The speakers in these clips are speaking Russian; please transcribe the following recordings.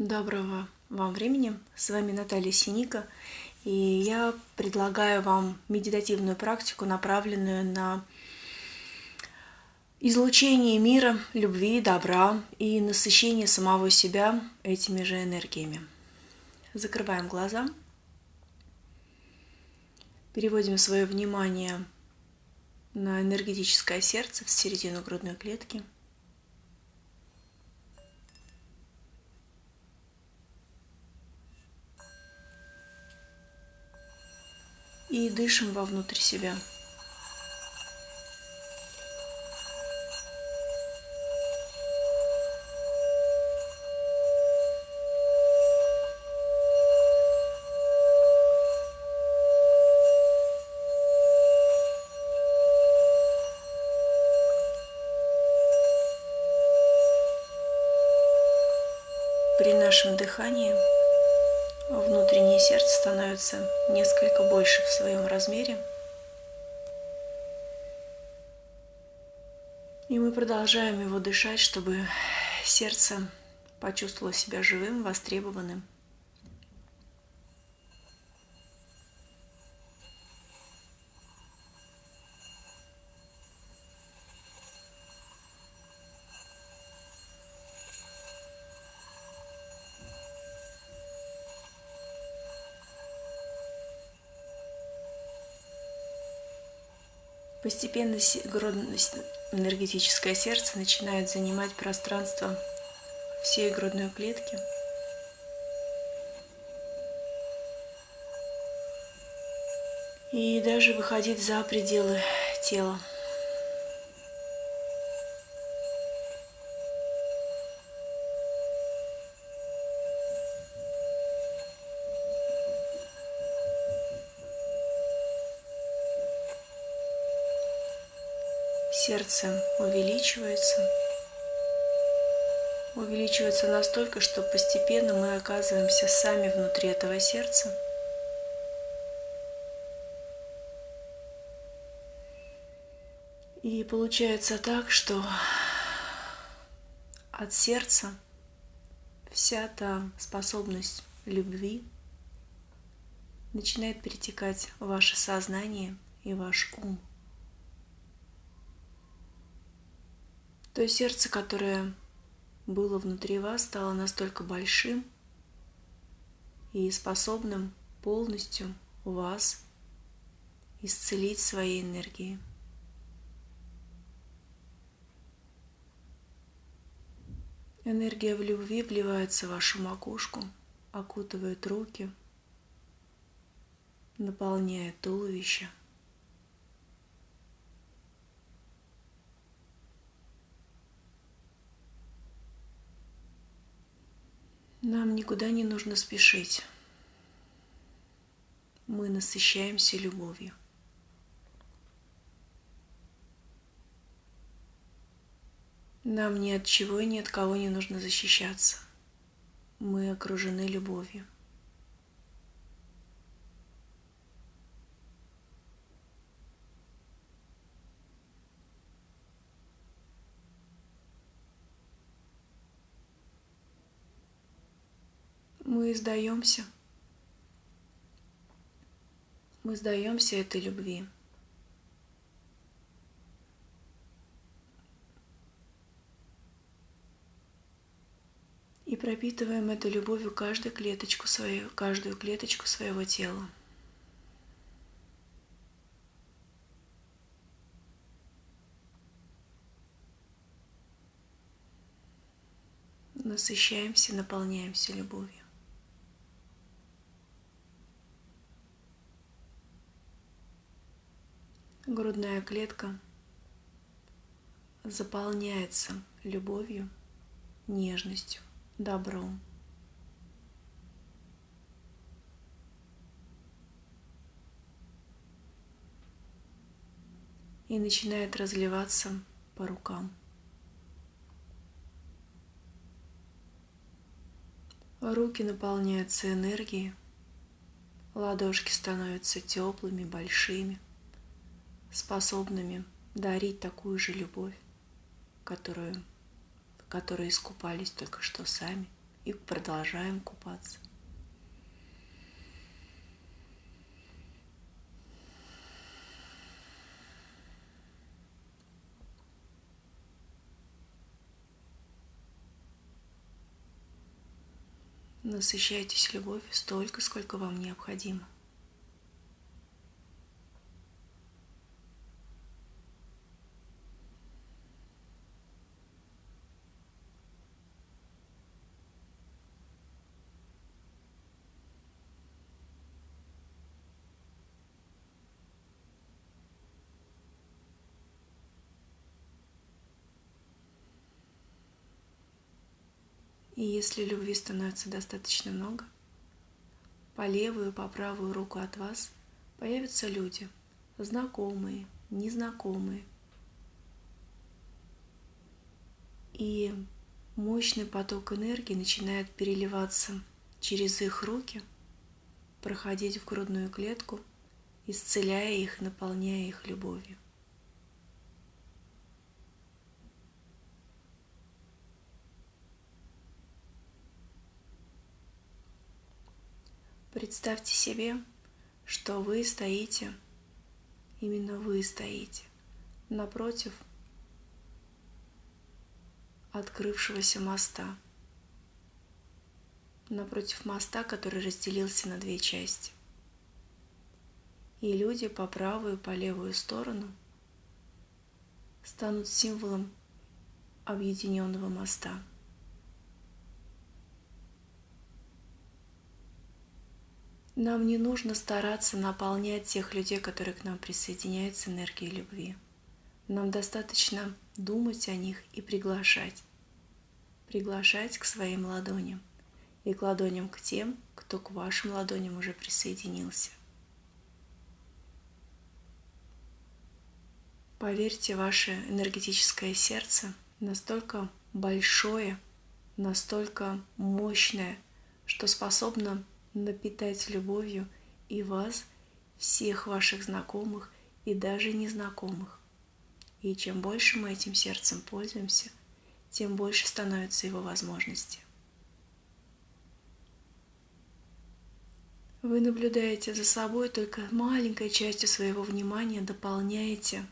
Доброго вам времени. С вами Наталья Синика. И я предлагаю вам медитативную практику, направленную на излучение мира, любви, добра и насыщение самого себя этими же энергиями. Закрываем глаза. Переводим свое внимание на энергетическое сердце в середину грудной клетки – и дышим вовнутрь себя. При нашем дыхании внутреннее сердце становится несколько больше в своем размере. И мы продолжаем его дышать, чтобы сердце почувствовало себя живым, востребованным. Постепенно энергетическое сердце начинает занимать пространство всей грудной клетки. И даже выходить за пределы тела. Сердце увеличивается, увеличивается настолько, что постепенно мы оказываемся сами внутри этого сердца. И получается так, что от сердца вся та способность любви начинает перетекать в ваше сознание и ваш ум. То сердце, которое было внутри вас, стало настолько большим и способным полностью вас исцелить своей энергией. Энергия в любви вливается в вашу макушку, окутывает руки, наполняет туловище – Нам никуда не нужно спешить. Мы насыщаемся любовью. Нам ни от чего и ни от кого не нужно защищаться. Мы окружены любовью. Мы сдаемся. Мы сдаемся этой любви. И пропитываем этой любовью каждую клеточку свою, каждую клеточку своего тела. Насыщаемся, наполняемся любовью. Грудная клетка заполняется любовью, нежностью, добром. И начинает разливаться по рукам. Руки наполняются энергией, ладошки становятся теплыми, большими – способными дарить такую же любовь, которую, которой искупались только что сами и продолжаем купаться. Насыщайтесь любовью столько, сколько вам необходимо. И если любви становится достаточно много, по левую и по правую руку от вас появятся люди, знакомые, незнакомые. И мощный поток энергии начинает переливаться через их руки, проходить в грудную клетку, исцеляя их, наполняя их любовью. Представьте себе, что вы стоите, именно вы стоите, напротив открывшегося моста, напротив моста, который разделился на две части. И люди по правую и по левую сторону станут символом объединенного моста – Нам не нужно стараться наполнять тех людей, которые к нам присоединяются, энергией любви. Нам достаточно думать о них и приглашать. Приглашать к своим ладоням и к ладоням к тем, кто к вашим ладоням уже присоединился. Поверьте, ваше энергетическое сердце настолько большое, настолько мощное, что способно напитать любовью и вас, всех ваших знакомых и даже незнакомых. И чем больше мы этим сердцем пользуемся, тем больше становятся его возможности. Вы наблюдаете за собой только маленькой частью своего внимания, дополняете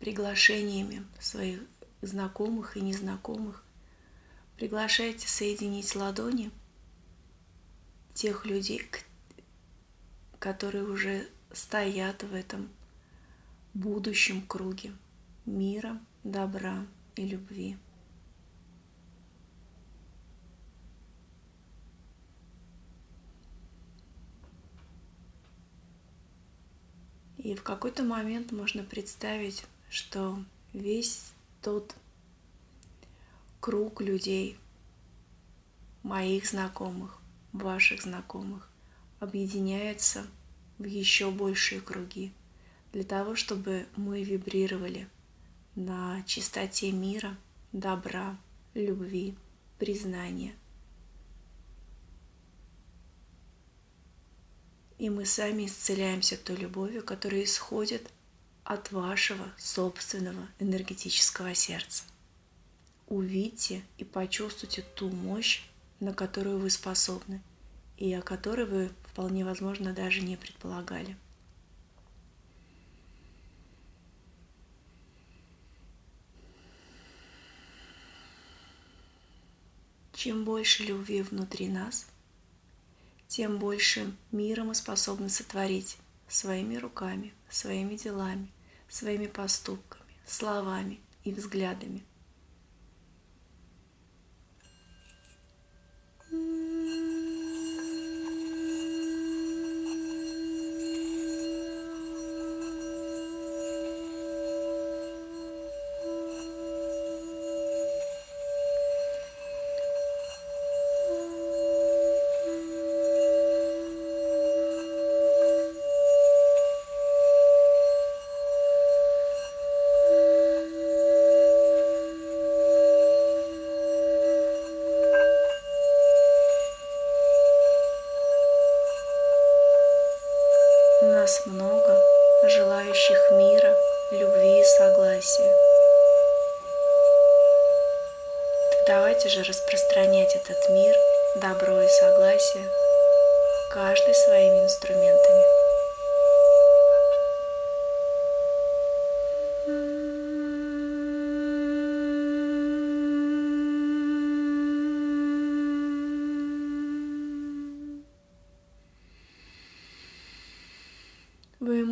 приглашениями своих знакомых и незнакомых. Приглашаете соединить ладони – тех людей, которые уже стоят в этом будущем круге мира, добра и любви. И в какой-то момент можно представить, что весь тот круг людей, моих знакомых, ваших знакомых объединяются в еще большие круги для того, чтобы мы вибрировали на чистоте мира, добра, любви, признания. И мы сами исцеляемся той любовью, которая исходит от вашего собственного энергетического сердца. Увидьте и почувствуйте ту мощь, на которую вы способны и о которой вы вполне возможно даже не предполагали. Чем больше любви внутри нас, тем больше мира мы способны сотворить своими руками, своими делами, своими поступками, словами и взглядами –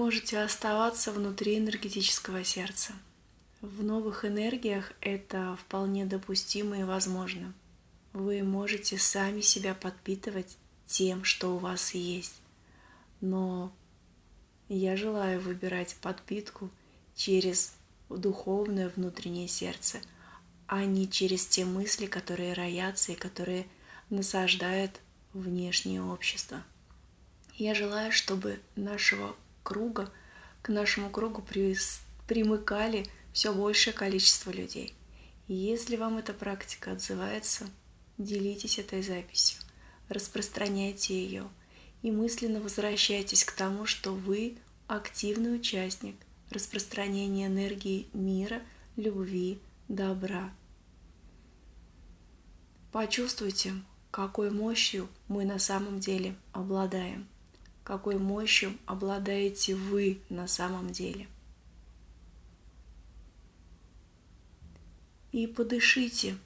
можете оставаться внутри энергетического сердца. В новых энергиях это вполне допустимо и возможно. Вы можете сами себя подпитывать тем, что у вас есть. Но я желаю выбирать подпитку через духовное внутреннее сердце, а не через те мысли, которые роятся и которые насаждают внешнее общество. Я желаю, чтобы нашего круга, к нашему кругу примыкали все большее количество людей. И если вам эта практика отзывается, делитесь этой записью, распространяйте ее и мысленно возвращайтесь к тому, что вы активный участник распространения энергии мира, любви, добра. Почувствуйте, какой мощью мы на самом деле обладаем, какой мощью обладаете вы на самом деле – и подышите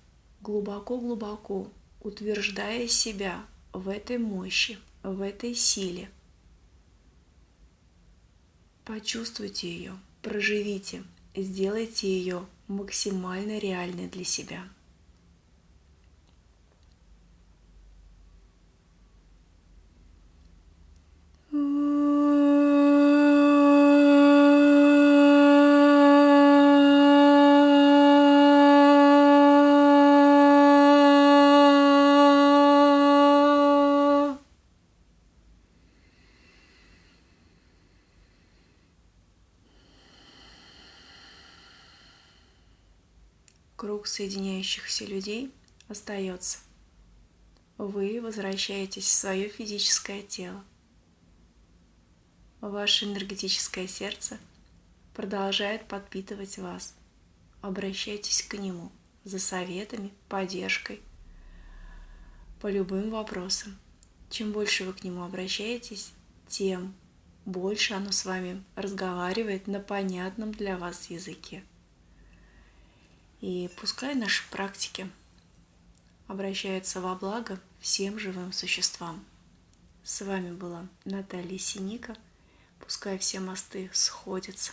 глубоко-глубоко, утверждая себя в этой мощи, в этой силе. Почувствуйте ее, проживите, сделайте ее максимально реальной для себя. Круг соединяющихся людей остается. Вы возвращаетесь в свое физическое тело. Ваше энергетическое сердце продолжает подпитывать вас. Обращайтесь к нему за советами, поддержкой, по любым вопросам. Чем больше вы к нему обращаетесь, тем больше оно с вами разговаривает на понятном для вас языке. И пускай наши практики обращаются во благо всем живым существам. С вами была Наталья Синика. Пускай все мосты сходятся.